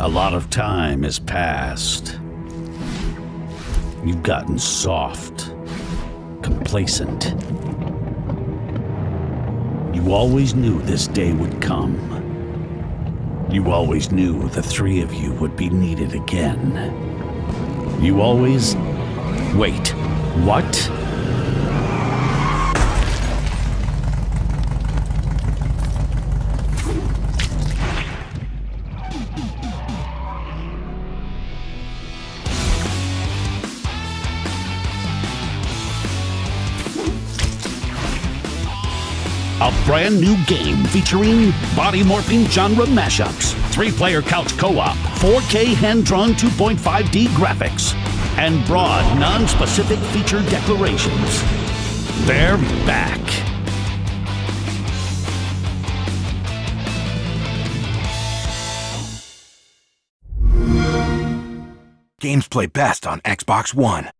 A lot of time has passed. You've gotten soft, complacent. You always knew this day would come. You always knew the three of you would be needed again. You always. Wait, what? A brand new game featuring body morphing genre mashups, three player couch co op, 4K hand drawn 2.5D graphics, and broad, non specific feature declarations. They're back. Games play best on Xbox One.